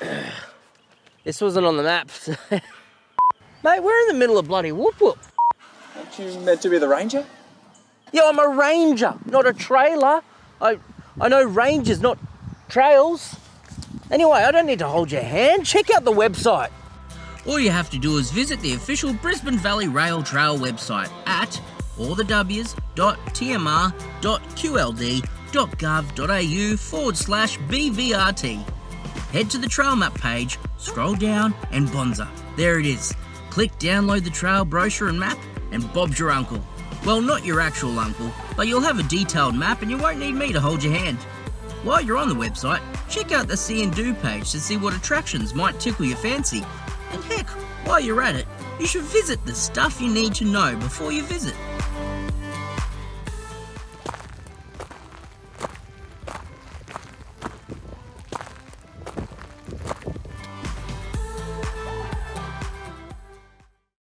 This wasn't on the maps. Mate, we're in the middle of bloody whoop whoop. Aren't you meant to be the ranger? Yeah, I'm a ranger, not a trailer. I I know rangers, not trails. Anyway, I don't need to hold your hand. Check out the website. All you have to do is visit the official Brisbane Valley Rail Trail website at allthews.tmr.qld.gov.au forward slash BVRT. Head to the trail map page, scroll down, and bonza. There it is. Click download the trail brochure and map, and Bob's your uncle. Well, not your actual uncle, but you'll have a detailed map and you won't need me to hold your hand. While you're on the website, check out the See and Do page to see what attractions might tickle your fancy. And heck, while you're at it, you should visit the stuff you need to know before you visit.